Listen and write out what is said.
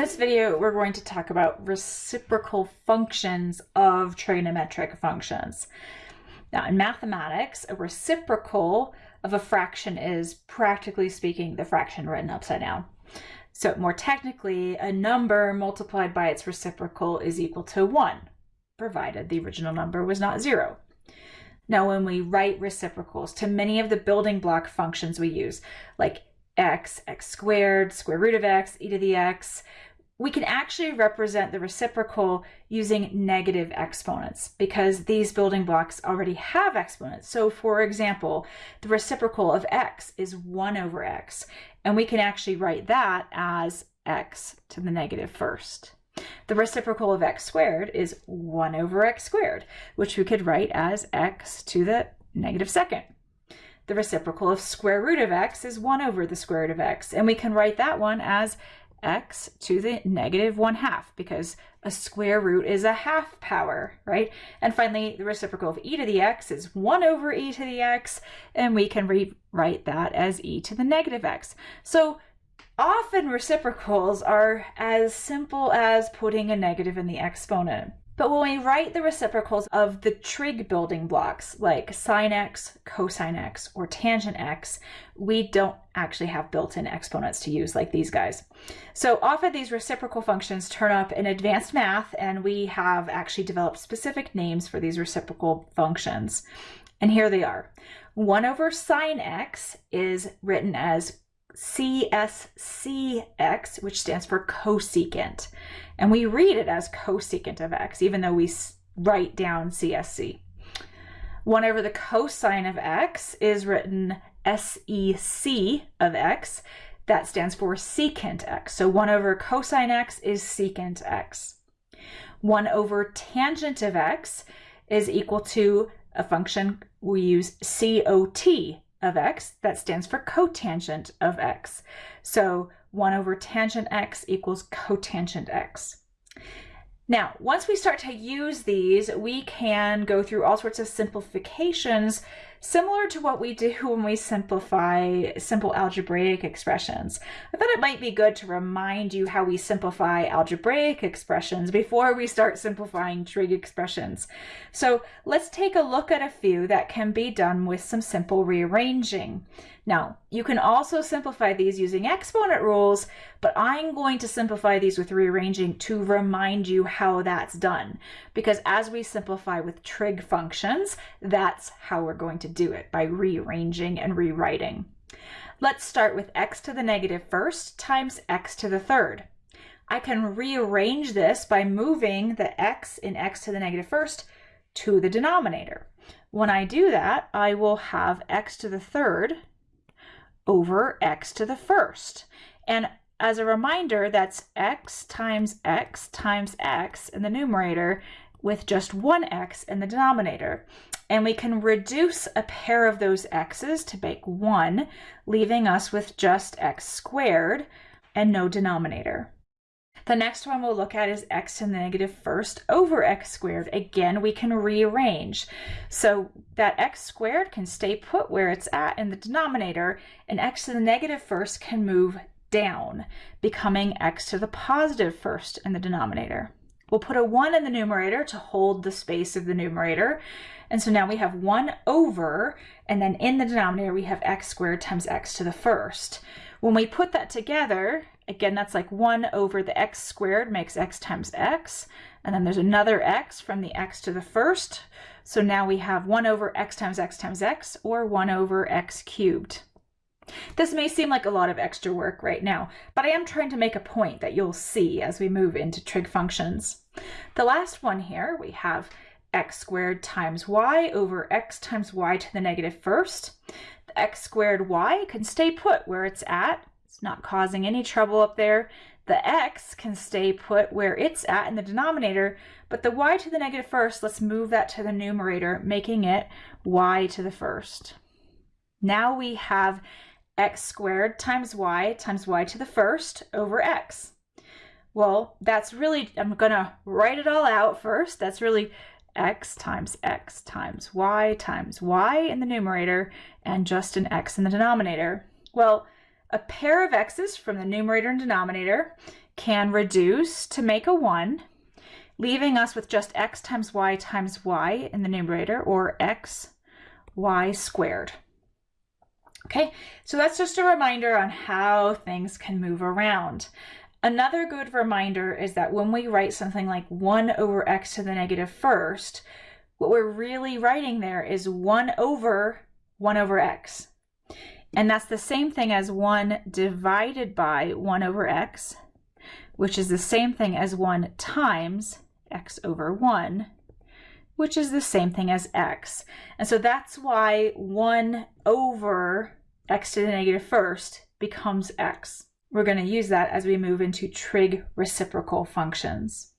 this video, we're going to talk about reciprocal functions of trigonometric functions. Now, in mathematics, a reciprocal of a fraction is, practically speaking, the fraction written upside down. So more technically, a number multiplied by its reciprocal is equal to 1, provided the original number was not 0. Now, when we write reciprocals to many of the building block functions we use, like x, x squared, square root of x, e to the x, we can actually represent the reciprocal using negative exponents because these building blocks already have exponents. So for example, the reciprocal of x is 1 over x, and we can actually write that as x to the negative first. The reciprocal of x squared is 1 over x squared, which we could write as x to the negative second. The reciprocal of square root of x is 1 over the square root of x, and we can write that one as x to the negative 1 half because a square root is a half power, right? And finally, the reciprocal of e to the x is 1 over e to the x, and we can rewrite that as e to the negative x. So often reciprocals are as simple as putting a negative in the exponent. But when we write the reciprocals of the trig building blocks like sine x, cosine x, or tangent x, we don't actually have built-in exponents to use like these guys. So often these reciprocal functions turn up in advanced math and we have actually developed specific names for these reciprocal functions. And here they are. 1 over sine x is written as CSCX, which stands for cosecant. And we read it as cosecant of x, even though we write down CSC. 1 over the cosine of x is written SEC of x. That stands for secant x. So 1 over cosine x is secant x. 1 over tangent of x is equal to a function we use COT of x, that stands for cotangent of x. So 1 over tangent x equals cotangent x. Now, once we start to use these, we can go through all sorts of simplifications similar to what we do when we simplify simple algebraic expressions. I thought it might be good to remind you how we simplify algebraic expressions before we start simplifying trig expressions. So let's take a look at a few that can be done with some simple rearranging. Now, you can also simplify these using exponent rules, but I'm going to simplify these with rearranging to remind you how that's done. Because as we simplify with trig functions, that's how we're going to do it, by rearranging and rewriting. Let's start with x to the negative first times x to the third. I can rearrange this by moving the x in x to the negative first to the denominator. When I do that, I will have x to the third over x to the first. And as a reminder, that's x times x times x in the numerator with just one x in the denominator. And we can reduce a pair of those x's to make one, leaving us with just x squared and no denominator. The next one we'll look at is x to the negative first over x squared. Again, we can rearrange. So that x squared can stay put where it's at in the denominator, and x to the negative first can move down, becoming x to the positive first in the denominator. We'll put a 1 in the numerator to hold the space of the numerator. And so now we have 1 over, and then in the denominator we have x squared times x to the first. When we put that together, again, that's like 1 over the x squared makes x times x. And then there's another x from the x to the first. So now we have 1 over x times x times x, or 1 over x cubed. This may seem like a lot of extra work right now, but I am trying to make a point that you'll see as we move into trig functions. The last one here, we have x squared times y over x times y to the negative first. The x squared y can stay put where it's at. It's not causing any trouble up there. The x can stay put where it's at in the denominator, but the y to the negative first, let's move that to the numerator, making it y to the first. Now we have x squared times y times y to the first over x. Well, that's really, I'm going to write it all out first. That's really x times x times y times y in the numerator and just an x in the denominator. Well, a pair of x's from the numerator and denominator can reduce to make a 1, leaving us with just x times y times y in the numerator, or x y squared. Okay, so that's just a reminder on how things can move around. Another good reminder is that when we write something like 1 over x to the negative first, what we're really writing there is 1 over 1 over x. And that's the same thing as 1 divided by 1 over x, which is the same thing as 1 times x over 1, which is the same thing as x. And so that's why 1 over x to the negative first becomes x. We're going to use that as we move into trig reciprocal functions.